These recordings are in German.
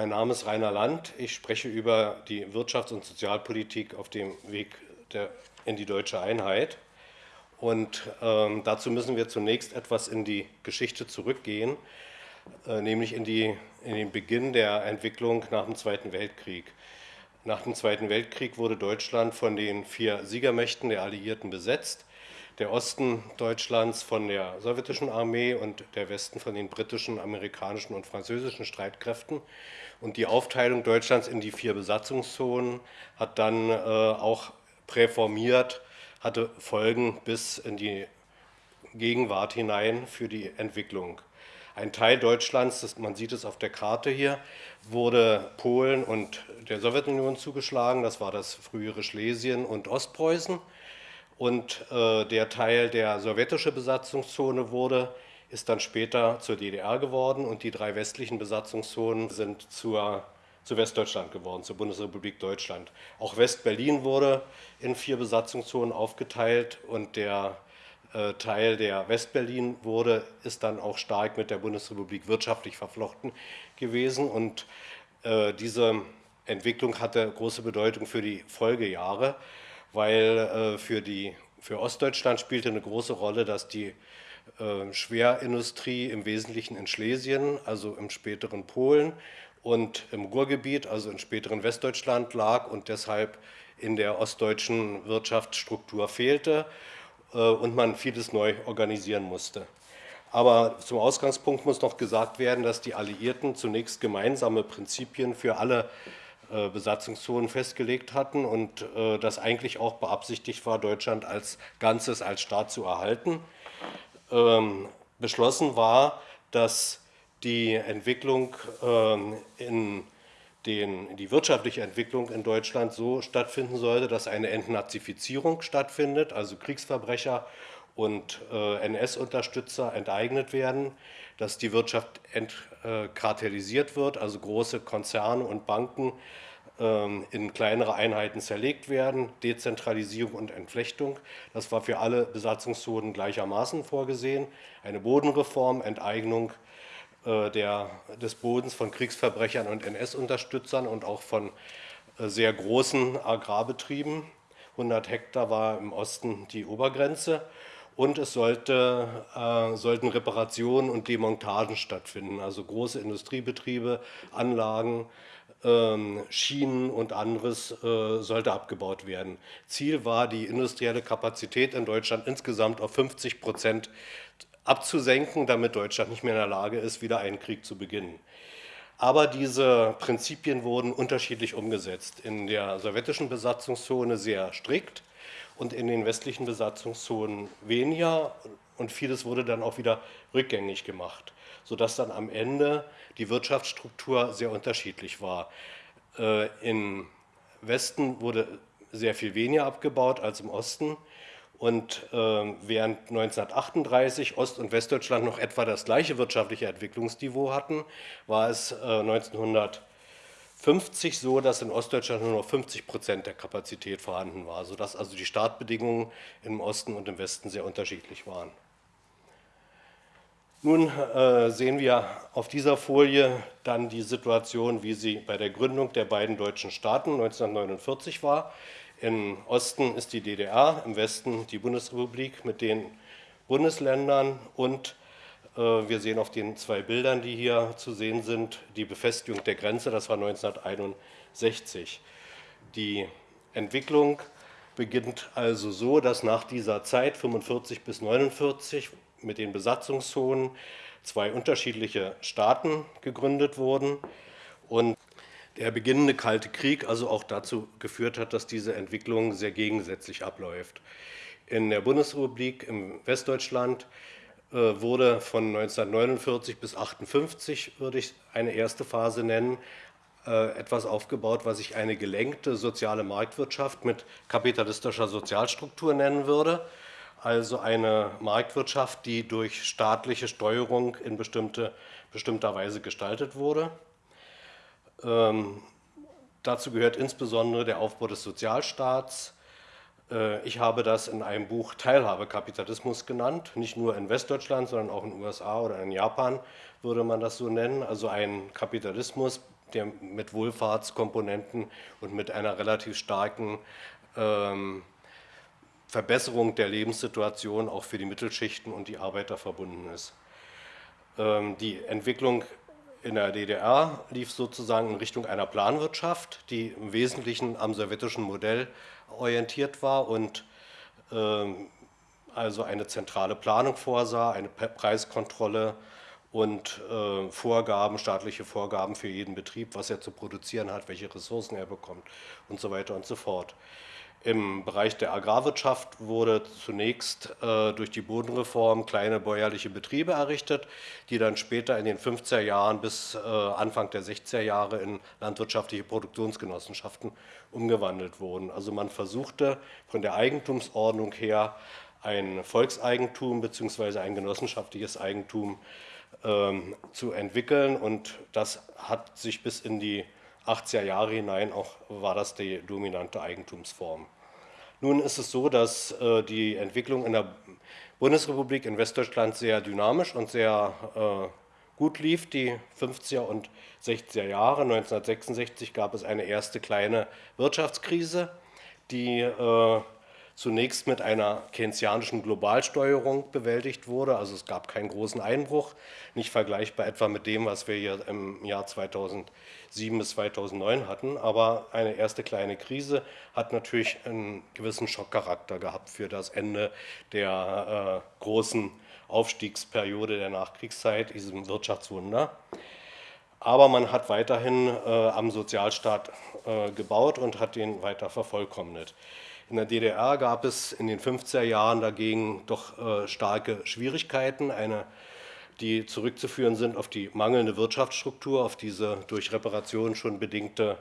mein Name ist Rainer Land. Ich spreche über die Wirtschafts- und Sozialpolitik auf dem Weg in die deutsche Einheit. Und ähm, dazu müssen wir zunächst etwas in die Geschichte zurückgehen, äh, nämlich in, die, in den Beginn der Entwicklung nach dem Zweiten Weltkrieg. Nach dem Zweiten Weltkrieg wurde Deutschland von den vier Siegermächten der Alliierten besetzt der Osten Deutschlands von der sowjetischen Armee und der Westen von den britischen, amerikanischen und französischen Streitkräften. Und die Aufteilung Deutschlands in die vier Besatzungszonen hat dann äh, auch präformiert, hatte Folgen bis in die Gegenwart hinein für die Entwicklung. Ein Teil Deutschlands, das, man sieht es auf der Karte hier, wurde Polen und der Sowjetunion zugeschlagen. Das war das frühere Schlesien und Ostpreußen und äh, der Teil der sowjetische Besatzungszone wurde, ist dann später zur DDR geworden. Und die drei westlichen Besatzungszonen sind zur, zu Westdeutschland geworden, zur Bundesrepublik Deutschland. Auch Westberlin wurde in vier Besatzungszonen aufgeteilt. Und der äh, Teil der Westberlin wurde, ist dann auch stark mit der Bundesrepublik wirtschaftlich verflochten gewesen. Und äh, diese Entwicklung hatte große Bedeutung für die Folgejahre weil äh, für, die, für Ostdeutschland spielte eine große Rolle, dass die äh, Schwerindustrie im Wesentlichen in Schlesien, also im späteren Polen und im Ruhrgebiet, also im späteren Westdeutschland lag und deshalb in der ostdeutschen Wirtschaftsstruktur fehlte äh, und man vieles neu organisieren musste. Aber zum Ausgangspunkt muss noch gesagt werden, dass die Alliierten zunächst gemeinsame Prinzipien für alle Besatzungszonen festgelegt hatten und äh, das eigentlich auch beabsichtigt war, Deutschland als Ganzes, als Staat zu erhalten. Ähm, beschlossen war, dass die Entwicklung ähm, in den, die wirtschaftliche Entwicklung in Deutschland so stattfinden sollte, dass eine Entnazifizierung stattfindet, also Kriegsverbrecher und äh, NS-Unterstützer enteignet werden, dass die Wirtschaft entkartellisiert wird, also große Konzerne und Banken ähm, in kleinere Einheiten zerlegt werden, Dezentralisierung und Entflechtung. Das war für alle Besatzungszonen gleichermaßen vorgesehen. Eine Bodenreform, Enteignung äh, der, des Bodens von Kriegsverbrechern und NS-Unterstützern und auch von äh, sehr großen Agrarbetrieben. 100 Hektar war im Osten die Obergrenze und es sollte, äh, sollten Reparationen und Demontagen stattfinden, also große Industriebetriebe, Anlagen, ähm, Schienen und anderes äh, sollte abgebaut werden. Ziel war, die industrielle Kapazität in Deutschland insgesamt auf 50 Prozent abzusenken, damit Deutschland nicht mehr in der Lage ist, wieder einen Krieg zu beginnen. Aber diese Prinzipien wurden unterschiedlich umgesetzt. In der sowjetischen Besatzungszone sehr strikt und in den westlichen Besatzungszonen weniger und vieles wurde dann auch wieder rückgängig gemacht, sodass dann am Ende die Wirtschaftsstruktur sehr unterschiedlich war. Äh, Im Westen wurde sehr viel weniger abgebaut als im Osten und äh, während 1938 Ost- und Westdeutschland noch etwa das gleiche wirtschaftliche Entwicklungsniveau hatten, war es 1900 äh, 50 so, dass in Ostdeutschland nur noch 50 Prozent der Kapazität vorhanden war, sodass also die Startbedingungen im Osten und im Westen sehr unterschiedlich waren. Nun äh, sehen wir auf dieser Folie dann die Situation, wie sie bei der Gründung der beiden deutschen Staaten 1949 war. Im Osten ist die DDR, im Westen die Bundesrepublik mit den Bundesländern und wir sehen auf den zwei Bildern, die hier zu sehen sind, die Befestigung der Grenze, das war 1961. Die Entwicklung beginnt also so, dass nach dieser Zeit, 45 bis 49, mit den Besatzungszonen zwei unterschiedliche Staaten gegründet wurden und der beginnende Kalte Krieg also auch dazu geführt hat, dass diese Entwicklung sehr gegensätzlich abläuft. In der Bundesrepublik im Westdeutschland äh, wurde von 1949 bis 1958, würde ich eine erste Phase nennen, äh, etwas aufgebaut, was ich eine gelenkte soziale Marktwirtschaft mit kapitalistischer Sozialstruktur nennen würde. Also eine Marktwirtschaft, die durch staatliche Steuerung in bestimmte, bestimmter Weise gestaltet wurde. Ähm, dazu gehört insbesondere der Aufbau des Sozialstaats, äh, ich habe das in einem Buch Teilhabekapitalismus genannt, nicht nur in Westdeutschland, sondern auch in den USA oder in Japan würde man das so nennen. Also ein Kapitalismus, der mit Wohlfahrtskomponenten und mit einer relativ starken ähm, Verbesserung der Lebenssituation auch für die Mittelschichten und die Arbeiter verbunden ist. Ähm, die Entwicklung in der DDR lief sozusagen in Richtung einer Planwirtschaft, die im Wesentlichen am sowjetischen Modell orientiert war und ähm, also eine zentrale Planung vorsah, eine Preiskontrolle und äh, Vorgaben, staatliche Vorgaben für jeden Betrieb, was er zu produzieren hat, welche Ressourcen er bekommt und so weiter und so fort. Im Bereich der Agrarwirtschaft wurde zunächst äh, durch die Bodenreform kleine bäuerliche Betriebe errichtet, die dann später in den 50er Jahren bis äh, Anfang der 60er Jahre in landwirtschaftliche Produktionsgenossenschaften umgewandelt wurden. Also man versuchte von der Eigentumsordnung her ein Volkseigentum bzw. ein genossenschaftliches Eigentum ähm, zu entwickeln und das hat sich bis in die 80er Jahre hinein auch war das die dominante Eigentumsform. Nun ist es so, dass äh, die Entwicklung in der Bundesrepublik in Westdeutschland sehr dynamisch und sehr äh, gut lief, die 50er und 60er Jahre. 1966 gab es eine erste kleine Wirtschaftskrise, die äh, zunächst mit einer keynesianischen Globalsteuerung bewältigt wurde. Also es gab keinen großen Einbruch, nicht vergleichbar etwa mit dem, was wir hier im Jahr 2007 bis 2009 hatten. Aber eine erste kleine Krise hat natürlich einen gewissen Schockcharakter gehabt für das Ende der äh, großen Aufstiegsperiode der Nachkriegszeit, diesem Wirtschaftswunder. Aber man hat weiterhin äh, am Sozialstaat äh, gebaut und hat den weiter vervollkommnet. In der DDR gab es in den 50er Jahren dagegen doch äh, starke Schwierigkeiten, eine, die zurückzuführen sind auf die mangelnde Wirtschaftsstruktur, auf diese durch Reparationen schon bedingte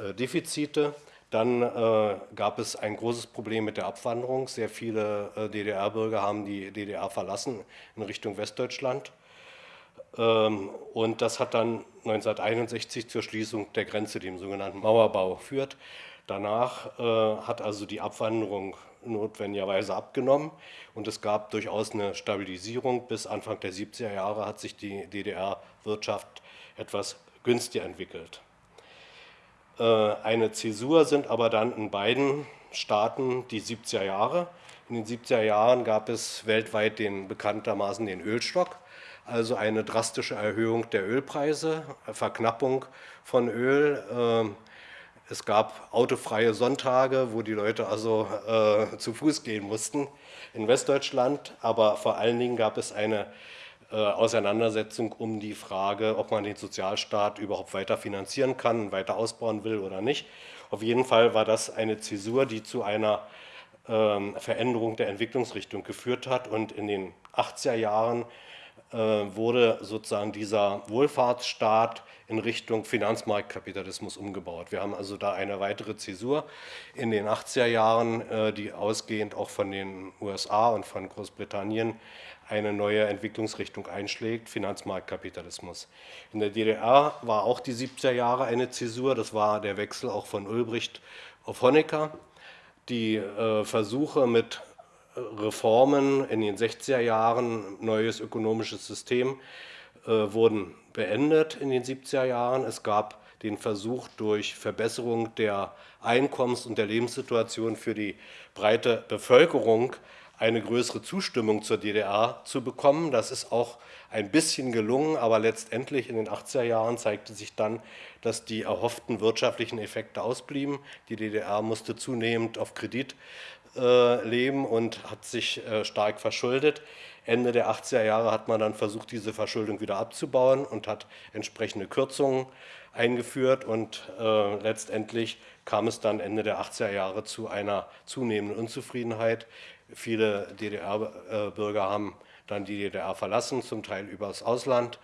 äh, Defizite. Dann äh, gab es ein großes Problem mit der Abwanderung. Sehr viele DDR-Bürger haben die DDR verlassen in Richtung Westdeutschland. Ähm, und das hat dann 1961 zur Schließung der Grenze, dem sogenannten Mauerbau, geführt. Danach äh, hat also die Abwanderung notwendigerweise abgenommen und es gab durchaus eine Stabilisierung. Bis Anfang der 70er Jahre hat sich die DDR-Wirtschaft etwas günstiger entwickelt. Äh, eine Zäsur sind aber dann in beiden Staaten die 70er Jahre. In den 70er Jahren gab es weltweit den bekanntermaßen den Ölstock, also eine drastische Erhöhung der Ölpreise, Verknappung von Öl. Äh, es gab autofreie Sonntage, wo die Leute also äh, zu Fuß gehen mussten in Westdeutschland, aber vor allen Dingen gab es eine äh, Auseinandersetzung um die Frage, ob man den Sozialstaat überhaupt weiter finanzieren kann, weiter ausbauen will oder nicht. Auf jeden Fall war das eine Zäsur, die zu einer äh, Veränderung der Entwicklungsrichtung geführt hat und in den 80er Jahren wurde sozusagen dieser Wohlfahrtsstaat in Richtung Finanzmarktkapitalismus umgebaut. Wir haben also da eine weitere Zäsur in den 80er Jahren, äh, die ausgehend auch von den USA und von Großbritannien eine neue Entwicklungsrichtung einschlägt, Finanzmarktkapitalismus. In der DDR war auch die 70er Jahre eine Zäsur, das war der Wechsel auch von Ulbricht auf Honecker. Die äh, Versuche mit Reformen in den 60er Jahren, neues ökonomisches System, äh, wurden beendet in den 70er Jahren. Es gab den Versuch, durch Verbesserung der Einkommens- und der Lebenssituation für die breite Bevölkerung eine größere Zustimmung zur DDR zu bekommen. Das ist auch ein bisschen gelungen, aber letztendlich in den 80er Jahren zeigte sich dann, dass die erhofften wirtschaftlichen Effekte ausblieben. Die DDR musste zunehmend auf Kredit äh, leben und hat sich äh, stark verschuldet. Ende der 80er Jahre hat man dann versucht, diese Verschuldung wieder abzubauen und hat entsprechende Kürzungen eingeführt und äh, letztendlich kam es dann Ende der 80er Jahre zu einer zunehmenden Unzufriedenheit. Viele DDR-Bürger haben dann die DDR verlassen, zum Teil übers Ausland.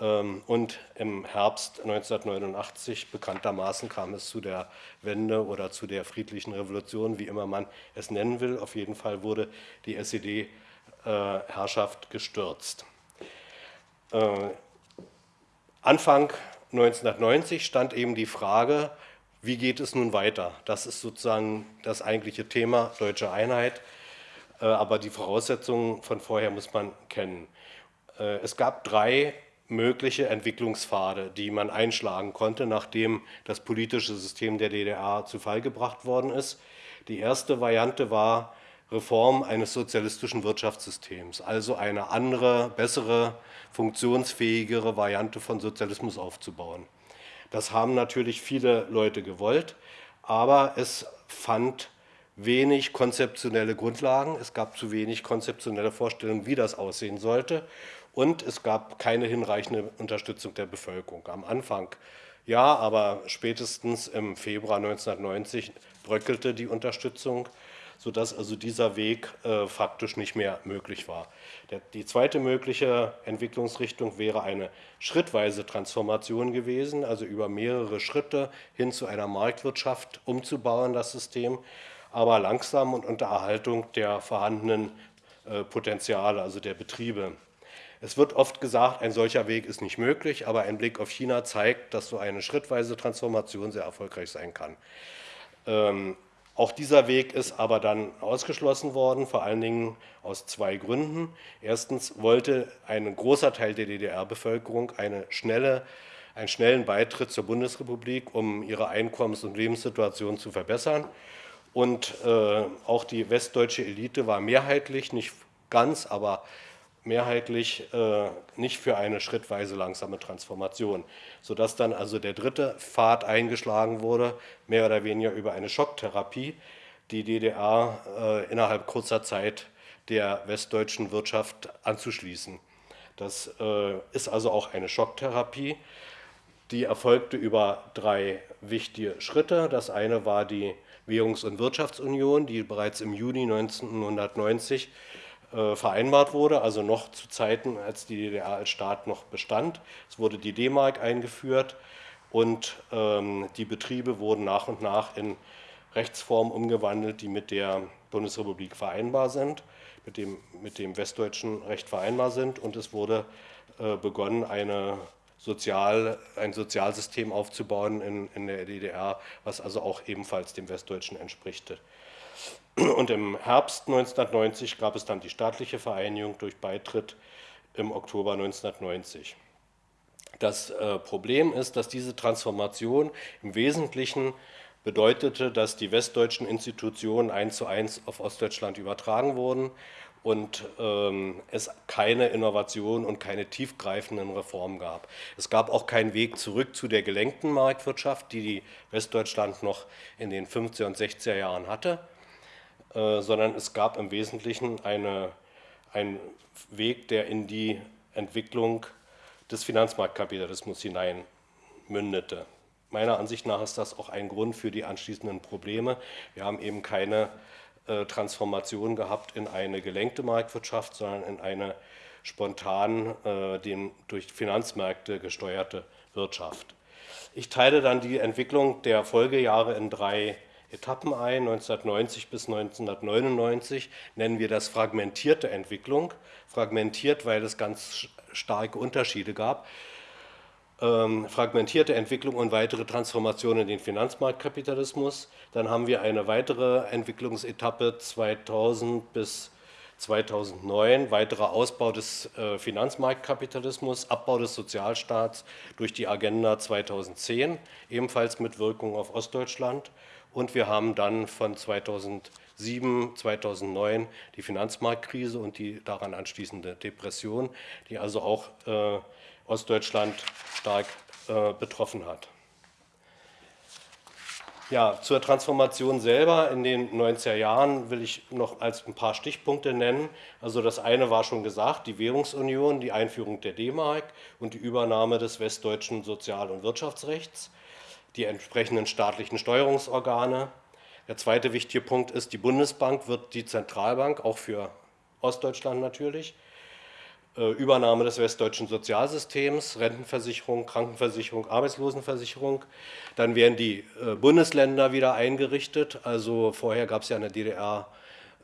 Ähm, und im Herbst 1989 bekanntermaßen kam es zu der Wende oder zu der friedlichen Revolution, wie immer man es nennen will. Auf jeden Fall wurde die SED-Herrschaft gestürzt. Äh, Anfang 1990 stand eben die Frage, wie geht es nun weiter? Das ist sozusagen das eigentliche Thema deutsche Einheit, aber die Voraussetzungen von vorher muss man kennen. Äh, es gab drei mögliche Entwicklungspfade, die man einschlagen konnte, nachdem das politische System der DDR zu Fall gebracht worden ist. Die erste Variante war Reform eines sozialistischen Wirtschaftssystems, also eine andere, bessere, funktionsfähigere Variante von Sozialismus aufzubauen. Das haben natürlich viele Leute gewollt, aber es fand wenig konzeptionelle Grundlagen, es gab zu wenig konzeptionelle Vorstellungen, wie das aussehen sollte und es gab keine hinreichende Unterstützung der Bevölkerung. Am Anfang ja, aber spätestens im Februar 1990 bröckelte die Unterstützung, sodass also dieser Weg äh, faktisch nicht mehr möglich war. Der, die zweite mögliche Entwicklungsrichtung wäre eine schrittweise Transformation gewesen, also über mehrere Schritte hin zu einer Marktwirtschaft umzubauen, das System, aber langsam und unter Erhaltung der vorhandenen äh, Potenziale, also der Betriebe. Es wird oft gesagt, ein solcher Weg ist nicht möglich, aber ein Blick auf China zeigt, dass so eine schrittweise Transformation sehr erfolgreich sein kann. Ähm, auch dieser Weg ist aber dann ausgeschlossen worden, vor allen Dingen aus zwei Gründen. Erstens wollte ein großer Teil der DDR-Bevölkerung eine schnelle, einen schnellen Beitritt zur Bundesrepublik, um ihre Einkommens- und Lebenssituation zu verbessern. Und äh, auch die westdeutsche Elite war mehrheitlich, nicht ganz, aber mehrheitlich äh, nicht für eine schrittweise langsame Transformation, sodass dann also der dritte Pfad eingeschlagen wurde, mehr oder weniger über eine Schocktherapie, die DDR äh, innerhalb kurzer Zeit der westdeutschen Wirtschaft anzuschließen. Das ist also auch eine Schocktherapie, die erfolgte über drei wichtige Schritte. Das eine war die Währungs- und Wirtschaftsunion, die bereits im Juni 1990 äh, vereinbart wurde, also noch zu Zeiten, als die DDR als Staat noch bestand. Es wurde die D-Mark eingeführt und ähm, die Betriebe wurden nach und nach in Rechtsformen umgewandelt, die mit der Bundesrepublik vereinbar sind, mit dem, mit dem westdeutschen Recht vereinbar sind und es wurde äh, begonnen, eine Sozial, ein Sozialsystem aufzubauen in, in der DDR, was also auch ebenfalls dem Westdeutschen entspricht. Und im Herbst 1990 gab es dann die staatliche Vereinigung durch Beitritt im Oktober 1990. Das äh, Problem ist, dass diese Transformation im Wesentlichen bedeutete, dass die westdeutschen Institutionen eins zu eins auf Ostdeutschland übertragen wurden und ähm, es keine Innovation und keine tiefgreifenden Reformen gab. Es gab auch keinen Weg zurück zu der gelenkten Marktwirtschaft, die die Westdeutschland noch in den 50er und 60er Jahren hatte. Äh, sondern es gab im Wesentlichen eine, einen Weg, der in die Entwicklung des Finanzmarktkapitalismus hinein mündete. Meiner Ansicht nach ist das auch ein Grund für die anschließenden Probleme. Wir haben eben keine äh, Transformation gehabt in eine gelenkte Marktwirtschaft, sondern in eine spontan äh, durch Finanzmärkte gesteuerte Wirtschaft. Ich teile dann die Entwicklung der Folgejahre in drei Etappen ein. 1990 bis 1999 nennen wir das fragmentierte Entwicklung. Fragmentiert, weil es ganz starke Unterschiede gab. Ähm, fragmentierte Entwicklung und weitere Transformation in den Finanzmarktkapitalismus. Dann haben wir eine weitere Entwicklungsetappe 2000 bis 2009, weiterer Ausbau des äh, Finanzmarktkapitalismus, Abbau des Sozialstaats durch die Agenda 2010, ebenfalls mit Wirkung auf Ostdeutschland und wir haben dann von 2007, 2009 die Finanzmarktkrise und die daran anschließende Depression, die also auch äh, Ostdeutschland stark äh, betroffen hat. Ja, zur Transformation selber in den 90er Jahren will ich noch als ein paar Stichpunkte nennen. Also das eine war schon gesagt, die Währungsunion, die Einführung der D-Mark und die Übernahme des westdeutschen Sozial- und Wirtschaftsrechts die entsprechenden staatlichen Steuerungsorgane. Der zweite wichtige Punkt ist, die Bundesbank wird die Zentralbank, auch für Ostdeutschland natürlich. Äh, Übernahme des westdeutschen Sozialsystems, Rentenversicherung, Krankenversicherung, Arbeitslosenversicherung. Dann werden die äh, Bundesländer wieder eingerichtet. Also vorher gab es ja in der DDR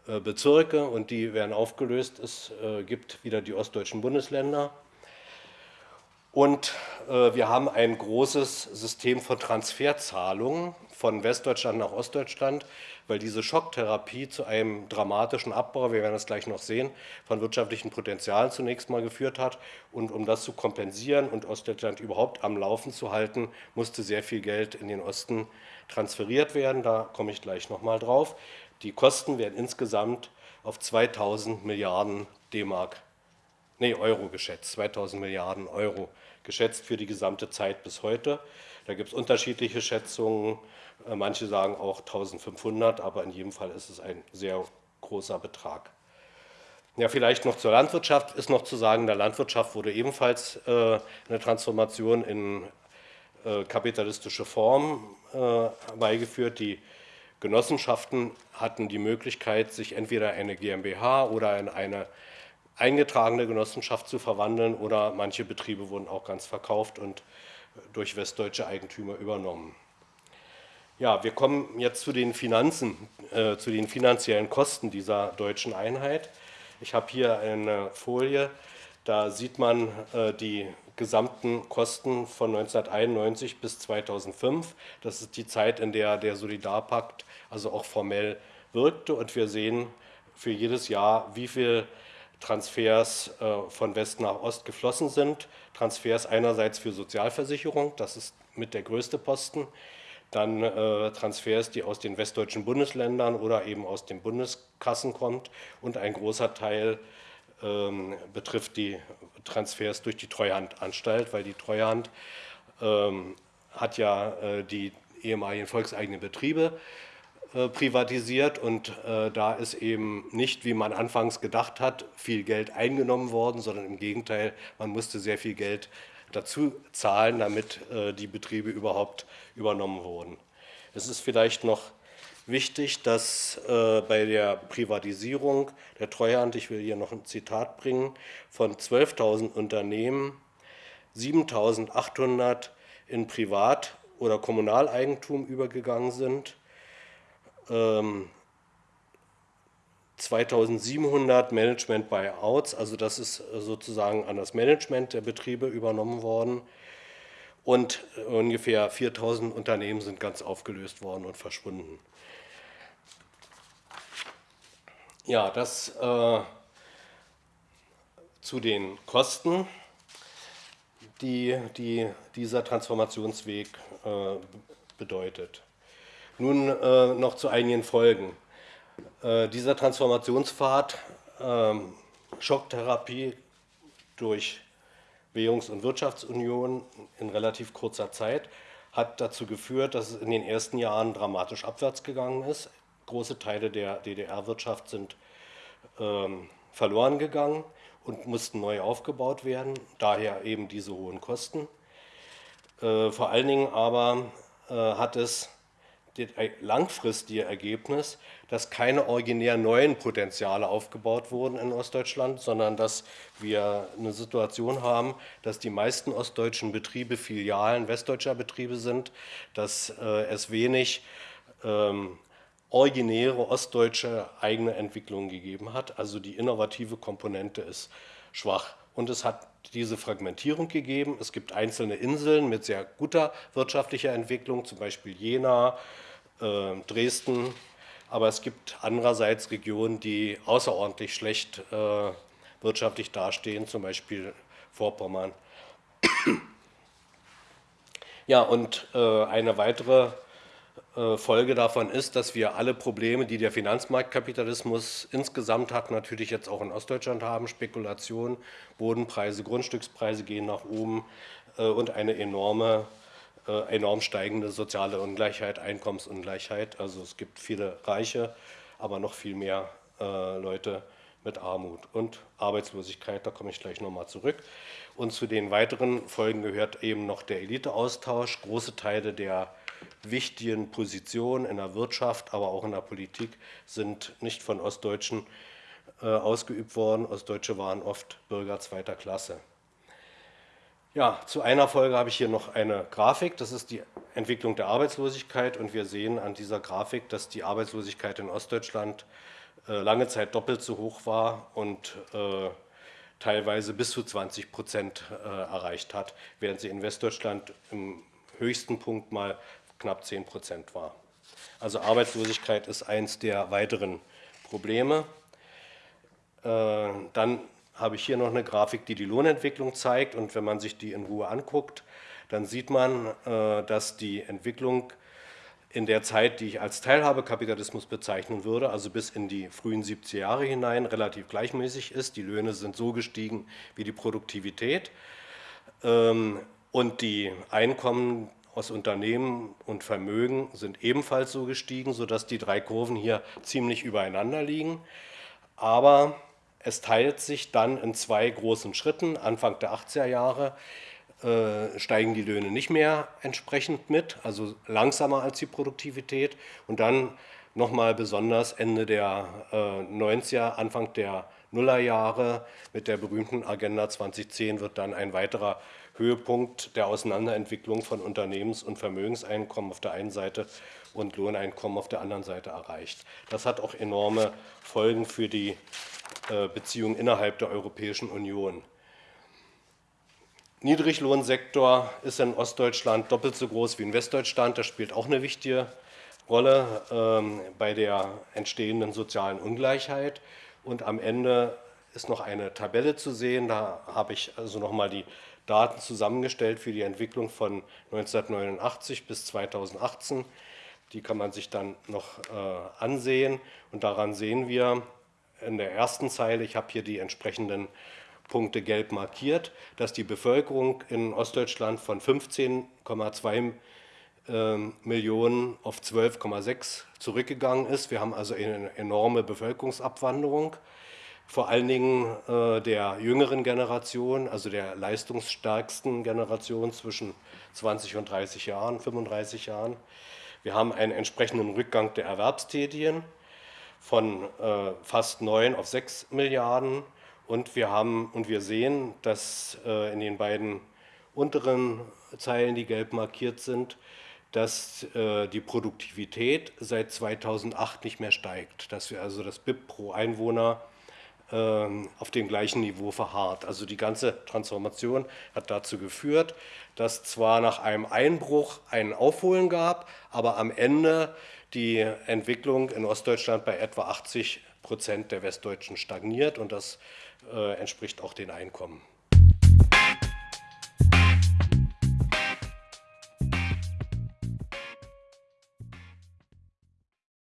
äh, Bezirke und die werden aufgelöst. Es gibt wieder die ostdeutschen Bundesländer. Und äh, wir haben ein großes System von Transferzahlungen von Westdeutschland nach Ostdeutschland, weil diese Schocktherapie zu einem dramatischen Abbau, wir werden das gleich noch sehen, von wirtschaftlichen Potenzialen zunächst mal geführt hat. Und um das zu kompensieren und Ostdeutschland überhaupt am Laufen zu halten, musste sehr viel Geld in den Osten transferiert werden. Da komme ich gleich noch mal drauf. Die Kosten werden insgesamt auf 2000 Milliarden D-Mark, nee, Euro geschätzt, 2000 Milliarden Euro geschätzt für die gesamte Zeit bis heute. Da gibt es unterschiedliche Schätzungen. Äh, manche sagen auch 1500, aber in jedem Fall ist es ein sehr großer Betrag. Ja, vielleicht noch zur Landwirtschaft ist noch zu sagen, der Landwirtschaft wurde ebenfalls äh, eine Transformation in äh, kapitalistische Form beigeführt. Die Genossenschaften hatten die Möglichkeit, sich entweder eine GmbH oder in eine eingetragene Genossenschaft zu verwandeln oder manche Betriebe wurden auch ganz verkauft und durch westdeutsche Eigentümer übernommen. Ja, wir kommen jetzt zu den Finanzen, äh, zu den finanziellen Kosten dieser deutschen Einheit. Ich habe hier eine Folie, da sieht man äh, die gesamten Kosten von 1991 bis 2005. Das ist die Zeit, in der der Solidarpakt also auch formell wirkte. Und wir sehen für jedes Jahr, wie viel Transfers äh, von West nach Ost geflossen sind. Transfers einerseits für Sozialversicherung, das ist mit der größte Posten, dann äh, Transfers, die aus den westdeutschen Bundesländern oder eben aus den Bundeskassen kommt. Und ein großer Teil ähm, betrifft die Transfers durch die Treuhandanstalt, weil die Treuhand ähm, hat ja äh, die ehemaligen volkseigenen Betriebe privatisiert und äh, da ist eben nicht, wie man anfangs gedacht hat, viel Geld eingenommen worden, sondern im Gegenteil, man musste sehr viel Geld dazu zahlen, damit äh, die Betriebe überhaupt übernommen wurden. Es ist vielleicht noch wichtig, dass bei der Privatisierung der Treuhand, ich will hier noch ein Zitat bringen, von 12.000 Unternehmen 7.800 in Privat- oder Kommunaleigentum übergegangen sind 2700 ähm, Management Buyouts, also das ist sozusagen an das Management der Betriebe übernommen worden und ungefähr 4000 Unternehmen sind ganz aufgelöst worden und verschwunden. Ja, das äh, zu den Kosten, die, die dieser Transformationsweg äh, bedeutet. Nun äh, noch zu einigen Folgen. Äh, dieser Transformationspfad, äh, Schocktherapie durch Währungs- und Wirtschaftsunion in relativ kurzer Zeit, hat dazu geführt, dass es in den ersten Jahren dramatisch abwärts gegangen ist. Große Teile der DDR-Wirtschaft sind ähm, verloren gegangen und mussten neu aufgebaut werden, daher eben diese hohen Kosten. Äh, vor allen Dingen aber äh, hat es das langfristige Ergebnis, dass keine originär neuen Potenziale aufgebaut wurden in Ostdeutschland, sondern dass wir eine Situation haben, dass die meisten ostdeutschen Betriebe Filialen westdeutscher Betriebe sind, dass äh, es wenig ähm, originäre ostdeutsche eigene Entwicklungen gegeben hat. Also die innovative Komponente ist schwach. Und es hat diese Fragmentierung gegeben. Es gibt einzelne Inseln mit sehr guter wirtschaftlicher Entwicklung, zum Beispiel Jena, Dresden, aber es gibt andererseits Regionen, die außerordentlich schlecht äh, wirtschaftlich dastehen, zum Beispiel Vorpommern. Ja, und äh, eine weitere Folge davon ist, dass wir alle Probleme, die der Finanzmarktkapitalismus insgesamt hat, natürlich jetzt auch in Ostdeutschland haben, Spekulation, Bodenpreise, Grundstückspreise gehen nach oben und eine enorme äh, enorm steigende soziale Ungleichheit, Einkommensungleichheit. Also es gibt viele Reiche, aber noch viel mehr äh, Leute mit Armut und Arbeitslosigkeit, da komme ich gleich nochmal zurück. Und zu den weiteren Folgen gehört eben noch der Eliteaustausch. Große Teile der wichtigen Positionen in der Wirtschaft, aber auch in der Politik sind nicht von Ostdeutschen äh, ausgeübt worden. Ostdeutsche waren oft Bürger zweiter Klasse. Ja, zu einer Folge habe ich hier noch eine Grafik. Das ist die Entwicklung der Arbeitslosigkeit. Und wir sehen an dieser Grafik, dass die Arbeitslosigkeit in Ostdeutschland äh, lange Zeit doppelt so hoch war und äh, teilweise bis zu 20 Prozent äh, erreicht hat, während sie in Westdeutschland im höchsten Punkt mal knapp 10 Prozent war. Also Arbeitslosigkeit ist eins der weiteren Probleme. Dann habe ich hier noch eine Grafik, die die Lohnentwicklung zeigt. Und wenn man sich die in Ruhe anguckt, dann sieht man, äh, dass die Entwicklung in der Zeit, die ich als Teilhabekapitalismus bezeichnen würde, also bis in die frühen 70er Jahre hinein, relativ gleichmäßig ist. Die Löhne sind so gestiegen wie die Produktivität. Ähm, und die Einkommen aus Unternehmen und Vermögen sind ebenfalls so gestiegen, sodass die drei Kurven hier ziemlich übereinander liegen. Aber es teilt sich dann in zwei großen Schritten. Anfang der 80er Jahre äh, steigen die Löhne nicht mehr entsprechend mit, also langsamer als die Produktivität. Und dann nochmal besonders Ende der äh, 90er, Anfang der Nullerjahre mit der berühmten Agenda 2010 wird dann ein weiterer Höhepunkt der Auseinanderentwicklung von Unternehmens- und Vermögenseinkommen auf der einen Seite und Lohneinkommen auf der anderen Seite erreicht. Das hat auch enorme Folgen für die äh, Beziehungen innerhalb der Europäischen Union. Niedriglohnsektor ist in Ostdeutschland doppelt so groß wie in Westdeutschland. Das spielt auch eine wichtige Rolle ähm, bei der entstehenden sozialen Ungleichheit. Und am Ende ist noch eine Tabelle zu sehen. Da habe ich also nochmal die Daten zusammengestellt für die Entwicklung von 1989 bis 2018. Die kann man sich dann noch äh, ansehen. Und daran sehen wir in der ersten Zeile, ich habe hier die entsprechenden Punkte gelb markiert, dass die Bevölkerung in Ostdeutschland von 15,2 ähm, Millionen auf 12,6 zurückgegangen ist. Wir haben also eine enorme Bevölkerungsabwanderung, vor allen Dingen äh, der jüngeren Generation, also der leistungsstärksten Generation zwischen 20 und 30 Jahren, 35 Jahren. Wir haben einen entsprechenden Rückgang der Erwerbstätigen von äh, fast 9 auf 6 Milliarden. Und wir, haben, und wir sehen, dass äh, in den beiden unteren Zeilen, die gelb markiert sind, dass äh, die Produktivität seit 2008 nicht mehr steigt, dass wir also das BIP pro Einwohner auf dem gleichen Niveau verharrt. Also die ganze Transformation hat dazu geführt, dass zwar nach einem Einbruch ein Aufholen gab, aber am Ende die Entwicklung in Ostdeutschland bei etwa 80 Prozent der Westdeutschen stagniert und das äh, entspricht auch den Einkommen.